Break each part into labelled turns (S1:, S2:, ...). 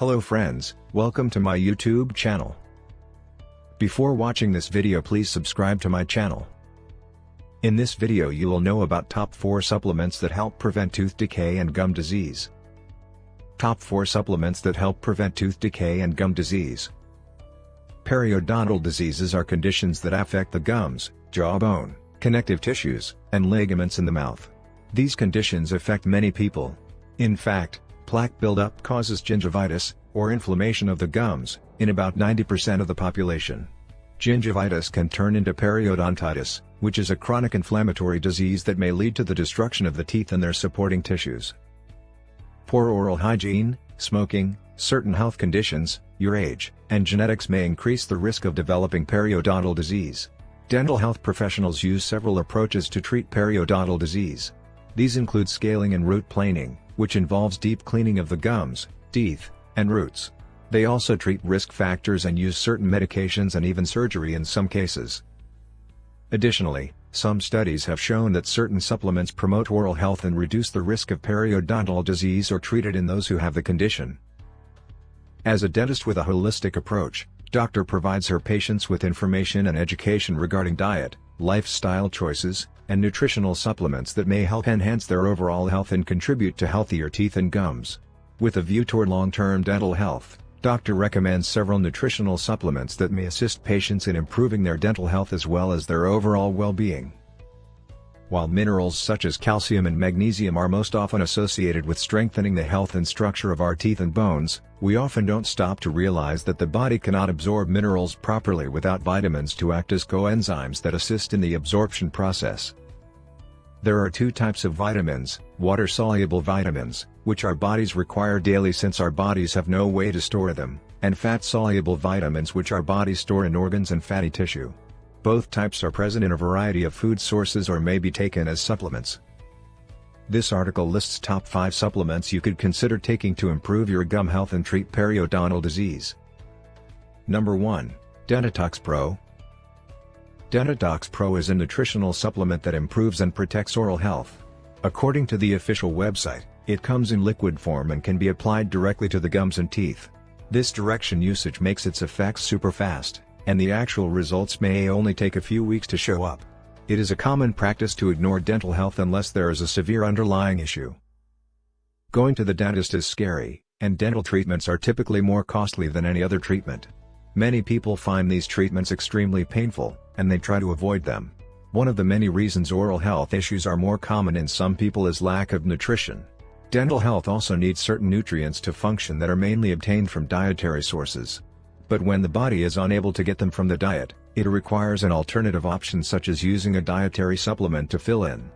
S1: Hello friends, welcome to my YouTube channel. Before watching this video please subscribe to my channel. In this video you will know about top 4 supplements that help prevent tooth decay and gum disease. Top 4 supplements that help prevent tooth decay and gum disease. Periodontal diseases are conditions that affect the gums, jawbone, connective tissues, and ligaments in the mouth. These conditions affect many people. In fact, plaque buildup causes gingivitis, or inflammation of the gums, in about 90% of the population. Gingivitis can turn into periodontitis, which is a chronic inflammatory disease that may lead to the destruction of the teeth and their supporting tissues. Poor oral hygiene, smoking, certain health conditions, your age, and genetics may increase the risk of developing periodontal disease. Dental health professionals use several approaches to treat periodontal disease. These include scaling and root planing, which involves deep cleaning of the gums, teeth, and roots. They also treat risk factors and use certain medications and even surgery in some cases. Additionally, some studies have shown that certain supplements promote oral health and reduce the risk of periodontal disease or treat it in those who have the condition. As a dentist with a holistic approach, doctor provides her patients with information and education regarding diet, lifestyle choices, and nutritional supplements that may help enhance their overall health and contribute to healthier teeth and gums. With a view toward long-term dental health, doctor recommends several nutritional supplements that may assist patients in improving their dental health as well as their overall well-being. While minerals such as calcium and magnesium are most often associated with strengthening the health and structure of our teeth and bones, we often don't stop to realize that the body cannot absorb minerals properly without vitamins to act as coenzymes that assist in the absorption process. There are two types of vitamins, water-soluble vitamins, which our bodies require daily since our bodies have no way to store them, and fat-soluble vitamins which our bodies store in organs and fatty tissue. Both types are present in a variety of food sources or may be taken as supplements. This article lists top 5 supplements you could consider taking to improve your gum health and treat periodontal disease. Number 1, Dentitox Pro, Dentitox Pro is a nutritional supplement that improves and protects oral health. According to the official website, it comes in liquid form and can be applied directly to the gums and teeth. This direction usage makes its effects super fast, and the actual results may only take a few weeks to show up. It is a common practice to ignore dental health unless there is a severe underlying issue. Going to the dentist is scary, and dental treatments are typically more costly than any other treatment. Many people find these treatments extremely painful, and they try to avoid them. One of the many reasons oral health issues are more common in some people is lack of nutrition. Dental health also needs certain nutrients to function that are mainly obtained from dietary sources. But when the body is unable to get them from the diet, it requires an alternative option such as using a dietary supplement to fill in.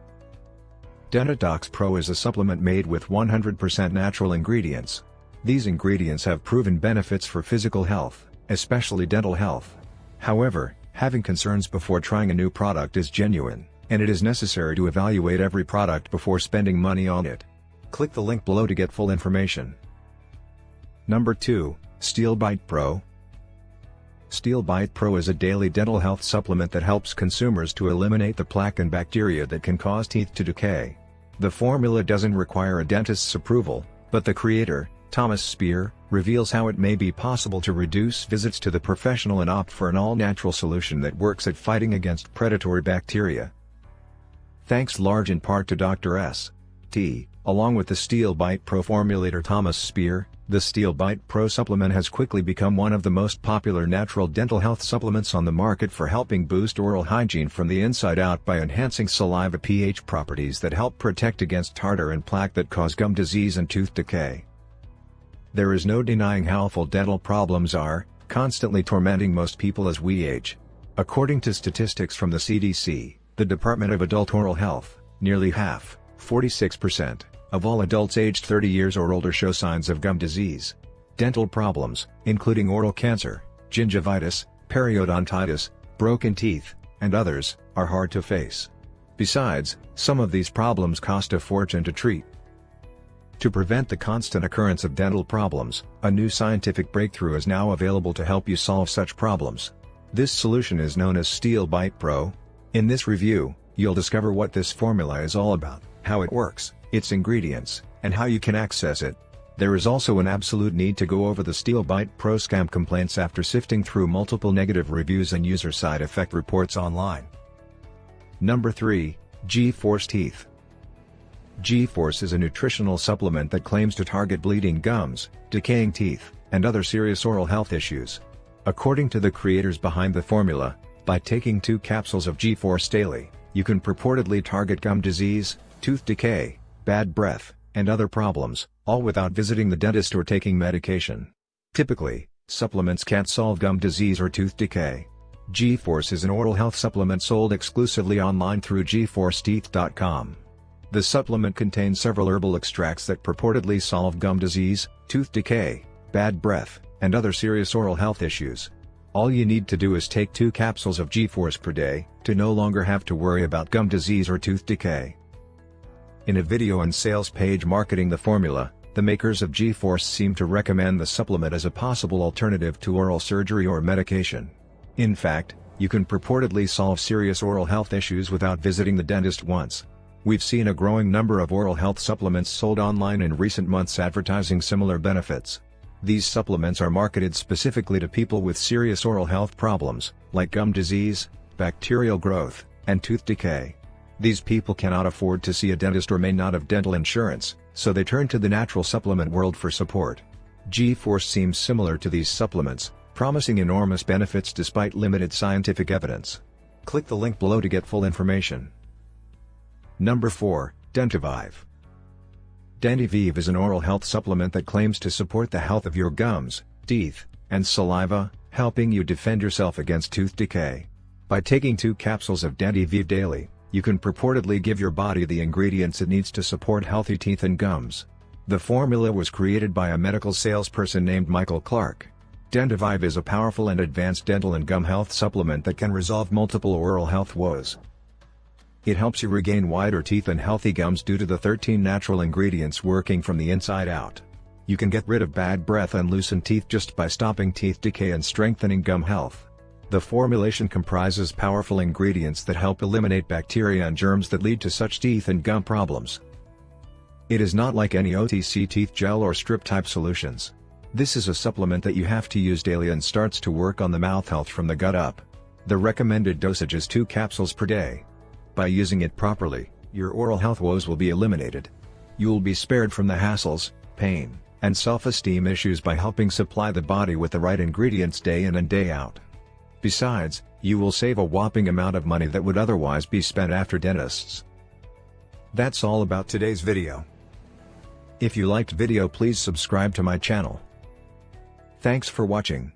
S1: Dentitox Pro is a supplement made with 100% natural ingredients. These ingredients have proven benefits for physical health, especially dental health. However, Having concerns before trying a new product is genuine, and it is necessary to evaluate every product before spending money on it. Click the link below to get full information. Number 2, SteelBite Pro. SteelBite Pro is a daily dental health supplement that helps consumers to eliminate the plaque and bacteria that can cause teeth to decay. The formula doesn't require a dentist's approval, but the creator, Thomas Spear, reveals how it may be possible to reduce visits to the professional and opt for an all-natural solution that works at fighting against predatory bacteria. Thanks large in part to Dr. S. T, along with the Steel Bite Pro formulator Thomas Spear, the Steel Bite Pro supplement has quickly become one of the most popular natural dental health supplements on the market for helping boost oral hygiene from the inside out by enhancing saliva pH properties that help protect against tartar and plaque that cause gum disease and tooth decay. There is no denying how awful dental problems are, constantly tormenting most people as we age. According to statistics from the CDC, the Department of Adult Oral Health, nearly half, 46%, of all adults aged 30 years or older show signs of gum disease. Dental problems, including oral cancer, gingivitis, periodontitis, broken teeth, and others, are hard to face. Besides, some of these problems cost a fortune to treat. To prevent the constant occurrence of dental problems, a new scientific breakthrough is now available to help you solve such problems. This solution is known as SteelBite Pro. In this review, you'll discover what this formula is all about, how it works, its ingredients, and how you can access it. There is also an absolute need to go over the SteelBite Pro scam complaints after sifting through multiple negative reviews and user side effect reports online. Number 3, G-Force Teeth. G-Force is a nutritional supplement that claims to target bleeding gums, decaying teeth, and other serious oral health issues. According to the creators behind the formula, by taking two capsules of G-Force daily, you can purportedly target gum disease, tooth decay, bad breath, and other problems, all without visiting the dentist or taking medication. Typically, supplements can't solve gum disease or tooth decay. G-Force is an oral health supplement sold exclusively online through gforceteeth.com. The supplement contains several herbal extracts that purportedly solve gum disease, tooth decay, bad breath, and other serious oral health issues. All you need to do is take two capsules of G-Force per day, to no longer have to worry about gum disease or tooth decay. In a video and sales page marketing the formula, the makers of G-Force seem to recommend the supplement as a possible alternative to oral surgery or medication. In fact, you can purportedly solve serious oral health issues without visiting the dentist once. We've seen a growing number of oral health supplements sold online in recent months advertising similar benefits. These supplements are marketed specifically to people with serious oral health problems, like gum disease, bacterial growth, and tooth decay. These people cannot afford to see a dentist or may not have dental insurance, so they turn to the natural supplement world for support. G-Force seems similar to these supplements, promising enormous benefits despite limited scientific evidence. Click the link below to get full information. Number 4, Dentivive. Dentivive is an oral health supplement that claims to support the health of your gums, teeth, and saliva, helping you defend yourself against tooth decay. By taking two capsules of Dentivive daily, you can purportedly give your body the ingredients it needs to support healthy teeth and gums. The formula was created by a medical salesperson named Michael Clark. Dentivive is a powerful and advanced dental and gum health supplement that can resolve multiple oral health woes. It helps you regain whiter teeth and healthy gums due to the 13 natural ingredients working from the inside out. You can get rid of bad breath and loosen teeth just by stopping teeth decay and strengthening gum health. The formulation comprises powerful ingredients that help eliminate bacteria and germs that lead to such teeth and gum problems. It is not like any OTC teeth gel or strip type solutions. This is a supplement that you have to use daily and starts to work on the mouth health from the gut up. The recommended dosage is 2 capsules per day. By using it properly, your oral health woes will be eliminated. You'll be spared from the hassles, pain, and self-esteem issues by helping supply the body with the right ingredients day in and day out. Besides, you will save a whopping amount of money that would otherwise be spent after dentists. That's all about today's video. If you liked video please subscribe to my channel. Thanks for watching.